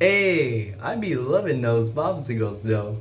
Hey, I be loving those popsicles though.